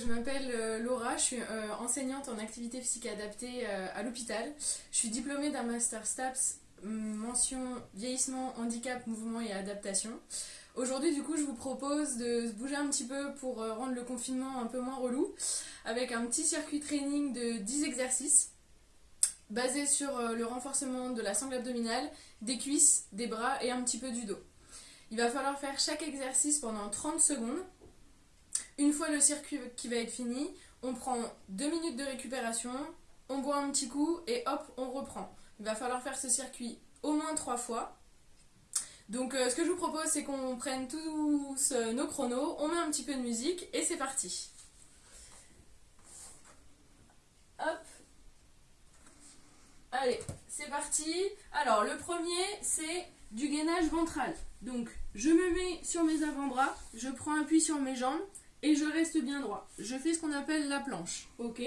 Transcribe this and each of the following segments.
je m'appelle euh, Laura, je suis euh, enseignante en activité physique adaptée euh, à l'hôpital. Je suis diplômée d'un master STAPS mention vieillissement, handicap, mouvement et adaptation. Aujourd'hui, du coup, je vous propose de bouger un petit peu pour rendre le confinement un peu moins relou avec un petit circuit training de 10 exercices basé sur le renforcement de la sangle abdominale, des cuisses, des bras et un petit peu du dos. Il va falloir faire chaque exercice pendant 30 secondes une fois le circuit qui va être fini, on prend deux minutes de récupération, on boit un petit coup et hop, on reprend. Il va falloir faire ce circuit au moins trois fois. Donc euh, ce que je vous propose, c'est qu'on prenne tous euh, nos chronos, on met un petit peu de musique et c'est parti. Hop. Allez, c'est parti. Alors le premier, c'est du gainage ventral. Donc je me mets sur mes avant-bras, je prends appui sur mes jambes et je reste bien droit. Je fais ce qu'on appelle la planche. Ok?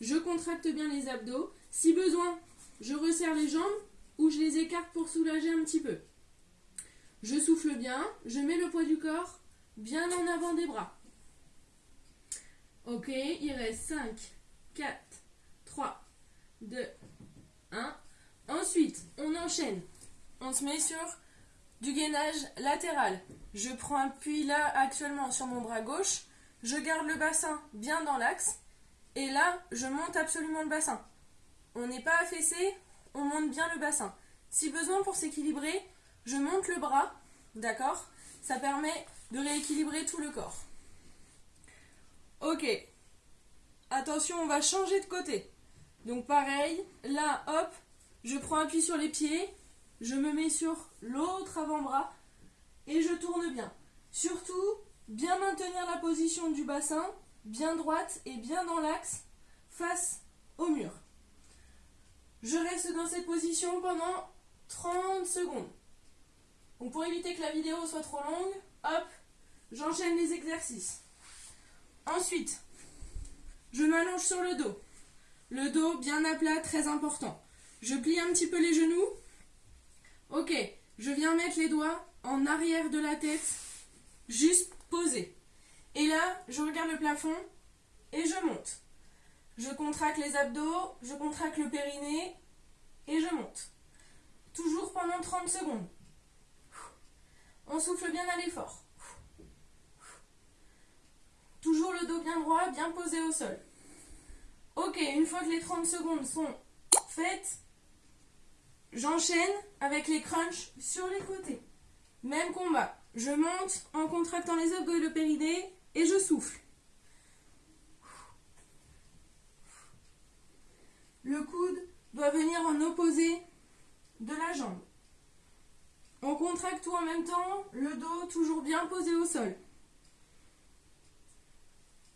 Je contracte bien les abdos. Si besoin, je resserre les jambes ou je les écarte pour soulager un petit peu. Je souffle bien, je mets le poids du corps bien en avant des bras. Ok, il reste 5, 4, 3, 2, 1. Ensuite, on enchaîne. On se met sur du gainage latéral. Je prends appui là actuellement sur mon bras gauche. Je garde le bassin bien dans l'axe. Et là, je monte absolument le bassin. On n'est pas affaissé, on monte bien le bassin. Si besoin pour s'équilibrer, je monte le bras, d'accord? Ça permet de rééquilibrer tout le corps. Ok. Attention, on va changer de côté. Donc pareil, là, hop, je prends appui sur les pieds, je me mets sur l'autre avant-bras et je tourne bien. Surtout, bien maintenir la position du bassin, bien droite et bien dans l'axe, face au mur. Je reste dans cette position pendant 30 secondes. Donc pour éviter que la vidéo soit trop longue, hop, j'enchaîne les exercices. Ensuite, je m'allonge sur le dos. Le dos bien à plat, très important. Je plie un petit peu les genoux Ok, je viens mettre les doigts en arrière de la tête, juste posé. Et là, je regarde le plafond et je monte. Je contracte les abdos, je contracte le périnée et je monte. Toujours pendant 30 secondes. On souffle bien à l'effort. Toujours le dos bien droit, bien posé au sol. Ok, une fois que les 30 secondes sont faites, J'enchaîne avec les crunchs sur les côtés. Même combat. Je monte en contractant les abdos et le périnée et je souffle. Le coude doit venir en opposé de la jambe. On contracte tout en même temps, le dos toujours bien posé au sol.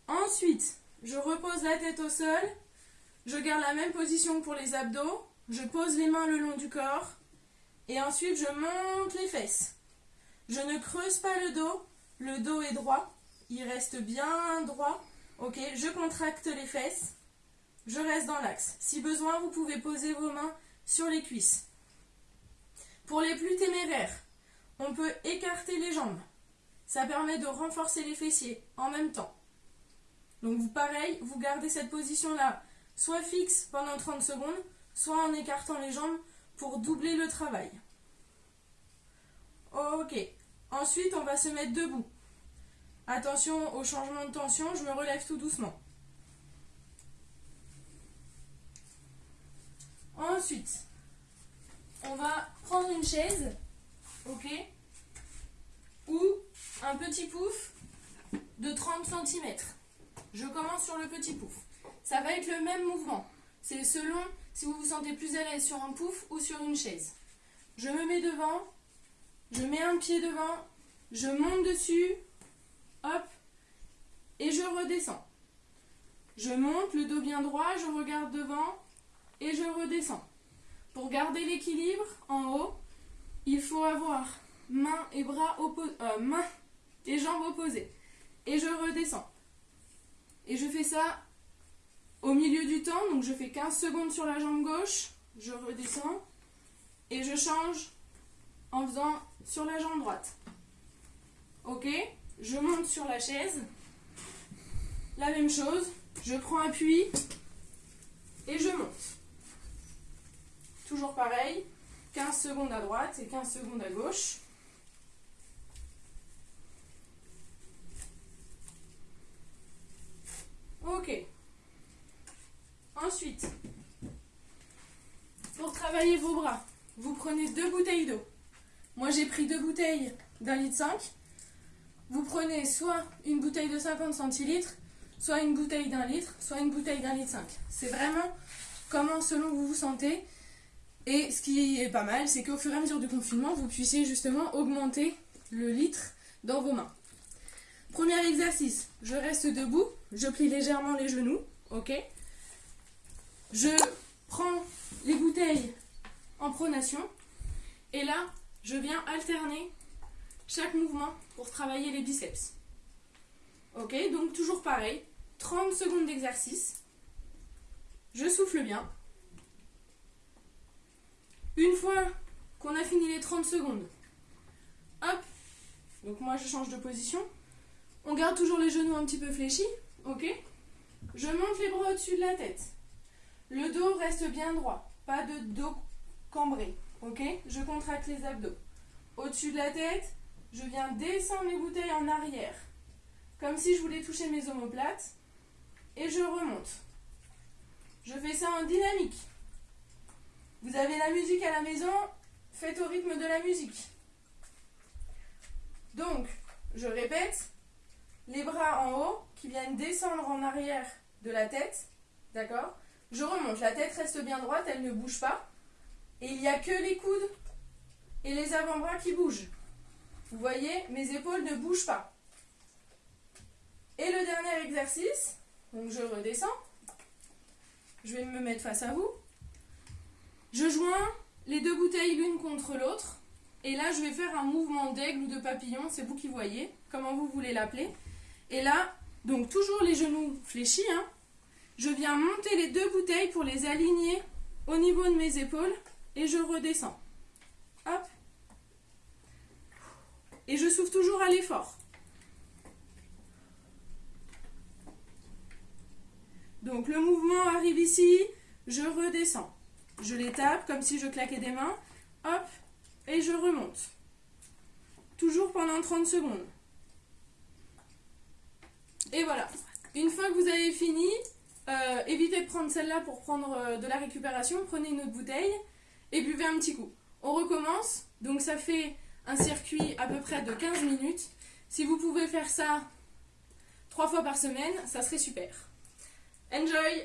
Ensuite, je repose la tête au sol. Je garde la même position pour les abdos. Je pose les mains le long du corps et ensuite je monte les fesses. Je ne creuse pas le dos, le dos est droit, il reste bien droit. Ok, je contracte les fesses, je reste dans l'axe. Si besoin, vous pouvez poser vos mains sur les cuisses. Pour les plus téméraires, on peut écarter les jambes. Ça permet de renforcer les fessiers en même temps. Donc pareil, vous gardez cette position-là soit fixe pendant 30 secondes, soit en écartant les jambes pour doubler le travail. Ok. Ensuite, on va se mettre debout. Attention au changement de tension, je me relève tout doucement. Ensuite, on va prendre une chaise, ok, ou un petit pouf de 30 cm. Je commence sur le petit pouf. Ça va être le même mouvement. C'est selon si vous vous sentez plus à l'aise sur un pouf ou sur une chaise. Je me mets devant, je mets un pied devant, je monte dessus, hop, et je redescends. Je monte, le dos bien droit, je regarde devant et je redescends. Pour garder l'équilibre en haut, il faut avoir mains et bras opposés, euh, et jambes opposées. Et je redescends. Et je fais ça au milieu du temps, donc je fais 15 secondes sur la jambe gauche, je redescends et je change en faisant sur la jambe droite. Ok Je monte sur la chaise. La même chose, je prends appui et je monte. Toujours pareil, 15 secondes à droite et 15 secondes à gauche. Ok. Ensuite, pour travailler vos bras, vous prenez deux bouteilles d'eau. Moi, j'ai pris deux bouteilles d'un litre 5. Vous prenez soit une bouteille de 50 centilitres, soit une bouteille d'un litre, soit une bouteille d'un litre 5. C'est vraiment comment selon vous vous sentez. Et ce qui est pas mal, c'est qu'au fur et à mesure du confinement, vous puissiez justement augmenter le litre dans vos mains. Premier exercice, je reste debout, je plie légèrement les genoux, ok? Je prends les bouteilles en pronation et là, je viens alterner chaque mouvement pour travailler les biceps. Ok, donc toujours pareil, 30 secondes d'exercice. Je souffle bien. Une fois qu'on a fini les 30 secondes, hop, donc moi je change de position. On garde toujours les genoux un petit peu fléchis, ok Je monte les bras au-dessus de la tête. Reste bien droit, pas de dos cambré, ok? Je contracte les abdos. Au-dessus de la tête, je viens descendre les bouteilles en arrière, comme si je voulais toucher mes omoplates, et je remonte. Je fais ça en dynamique. Vous avez la musique à la maison, faites au rythme de la musique. Donc, je répète, les bras en haut qui viennent descendre en arrière de la tête, d'accord? Je remonte, la tête reste bien droite, elle ne bouge pas. Et il n'y a que les coudes et les avant-bras qui bougent. Vous voyez, mes épaules ne bougent pas. Et le dernier exercice, donc je redescends. Je vais me mettre face à vous. Je joins les deux bouteilles l'une contre l'autre. Et là, je vais faire un mouvement d'aigle ou de papillon, c'est vous qui voyez, comment vous voulez l'appeler. Et là, donc toujours les genoux fléchis, hein. Je viens monter les deux bouteilles pour les aligner au niveau de mes épaules et je redescends. Hop. Et je souffle toujours à l'effort. Donc le mouvement arrive ici, je redescends. Je les tape comme si je claquais des mains. Hop, et je remonte. Toujours pendant 30 secondes. Et voilà. Une fois que vous avez fini, euh, évitez de prendre celle-là pour prendre euh, de la récupération. Prenez une autre bouteille et buvez un petit coup. On recommence. Donc ça fait un circuit à peu près de 15 minutes. Si vous pouvez faire ça trois fois par semaine, ça serait super. Enjoy